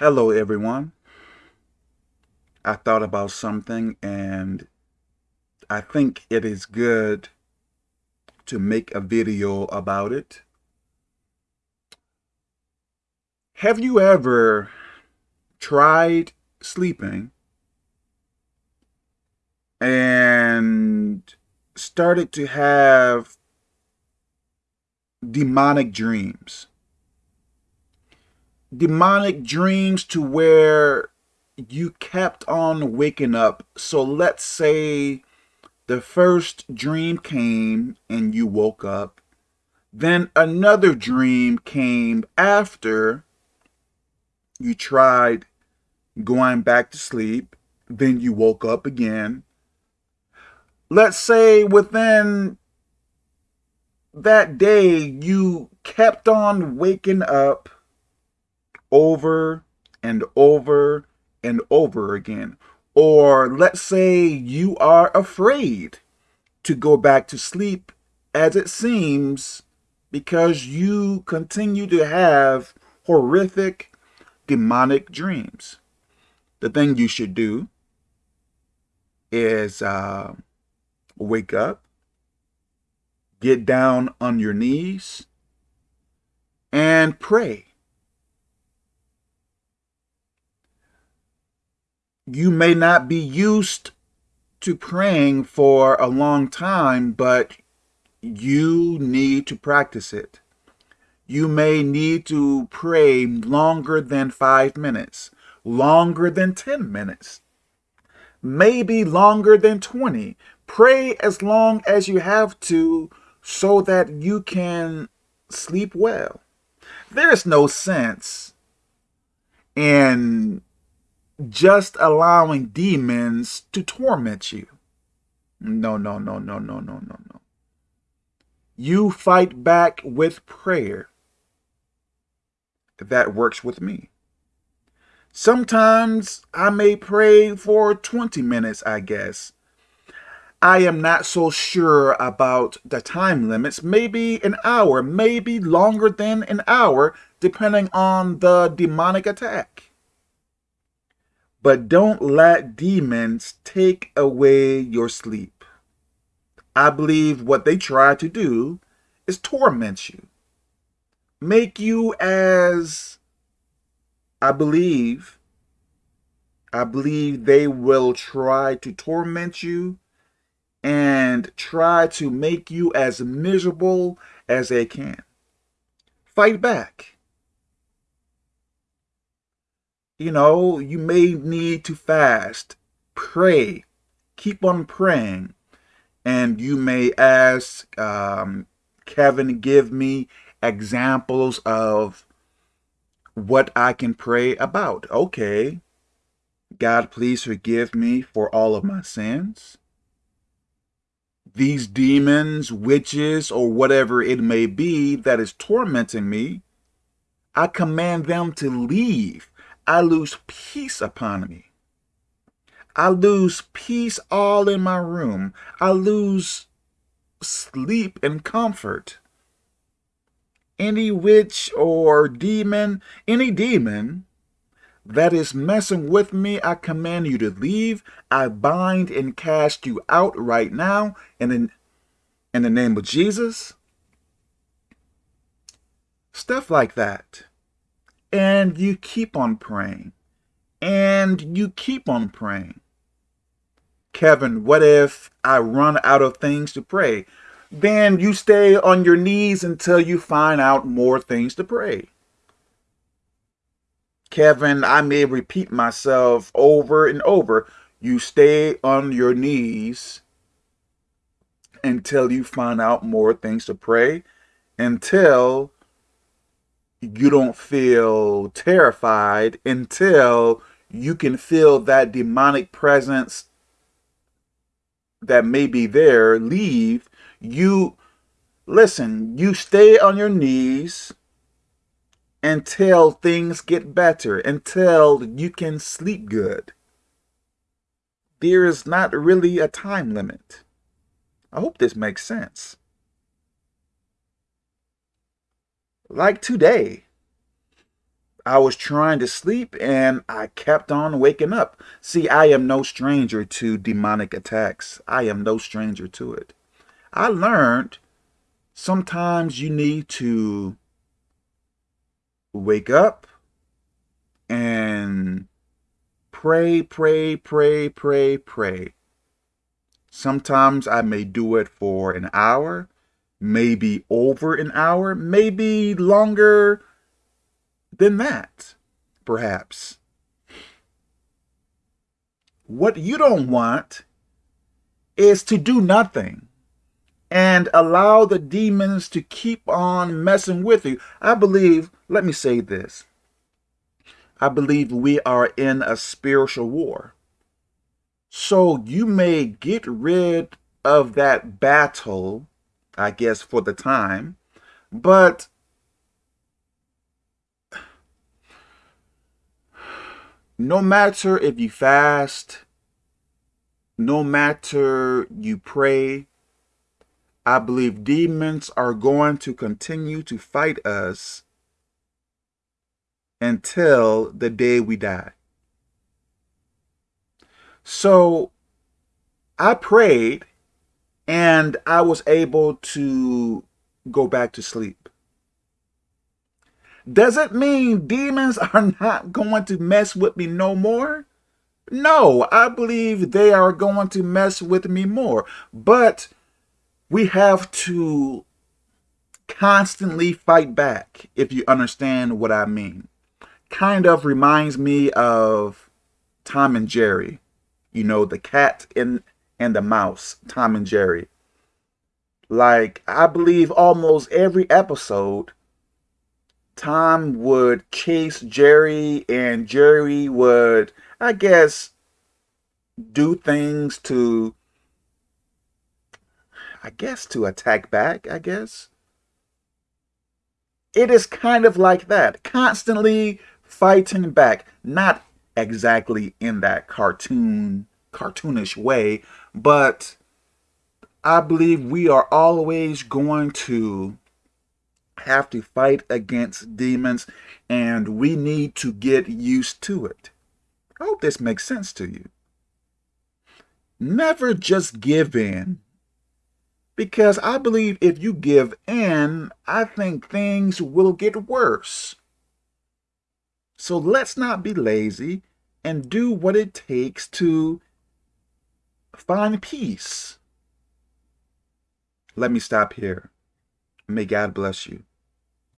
Hello, everyone. I thought about something and I think it is good to make a video about it. Have you ever tried sleeping and started to have demonic dreams? Demonic dreams to where you kept on waking up. So let's say the first dream came and you woke up. Then another dream came after you tried going back to sleep. Then you woke up again. Let's say within that day, you kept on waking up over and over and over again. Or let's say you are afraid to go back to sleep as it seems because you continue to have horrific demonic dreams. The thing you should do is uh, wake up, get down on your knees, and pray. You may not be used to praying for a long time, but you need to practice it. You may need to pray longer than five minutes, longer than 10 minutes, maybe longer than 20. Pray as long as you have to so that you can sleep well. There is no sense in just allowing demons to torment you. No, no, no, no, no, no, no, no. You fight back with prayer. That works with me. Sometimes I may pray for 20 minutes, I guess. I am not so sure about the time limits. Maybe an hour, maybe longer than an hour, depending on the demonic attack. But don't let demons take away your sleep. I believe what they try to do is torment you. Make you as, I believe, I believe they will try to torment you and try to make you as miserable as they can. Fight back you know, you may need to fast, pray, keep on praying. And you may ask, um, Kevin, give me examples of what I can pray about. Okay. God, please forgive me for all of my sins. These demons, witches, or whatever it may be that is tormenting me, I command them to leave I lose peace upon me. I lose peace all in my room. I lose sleep and comfort. Any witch or demon, any demon that is messing with me, I command you to leave. I bind and cast you out right now in, in the name of Jesus. Stuff like that and you keep on praying and you keep on praying. Kevin, what if I run out of things to pray? Then you stay on your knees until you find out more things to pray. Kevin, I may repeat myself over and over. You stay on your knees until you find out more things to pray, until you don't feel terrified until you can feel that demonic presence that may be there leave. You, listen, you stay on your knees until things get better, until you can sleep good. There is not really a time limit. I hope this makes sense. Like today. I was trying to sleep and I kept on waking up. See, I am no stranger to demonic attacks. I am no stranger to it. I learned sometimes you need to wake up and pray, pray, pray, pray, pray. Sometimes I may do it for an hour, maybe over an hour, maybe longer than that, perhaps. What you don't want is to do nothing and allow the demons to keep on messing with you. I believe, let me say this. I believe we are in a spiritual war. So you may get rid of that battle, I guess, for the time, but no matter if you fast, no matter you pray, I believe demons are going to continue to fight us until the day we die. So I prayed and I was able to go back to sleep. Does it mean demons are not going to mess with me no more? No, I believe they are going to mess with me more. But we have to constantly fight back, if you understand what I mean. Kind of reminds me of Tom and Jerry. You know, the cat and, and the mouse, Tom and Jerry. Like, I believe almost every episode, Tom would chase Jerry and Jerry would, I guess, do things to, I guess, to attack back, I guess. It is kind of like that, constantly fighting back, not exactly in that cartoon, cartoonish way, but I believe we are always going to have to fight against demons and we need to get used to it. I hope this makes sense to you. Never just give in. Because I believe if you give in, I think things will get worse. So let's not be lazy and do what it takes to find peace. Let me stop here. May God bless you.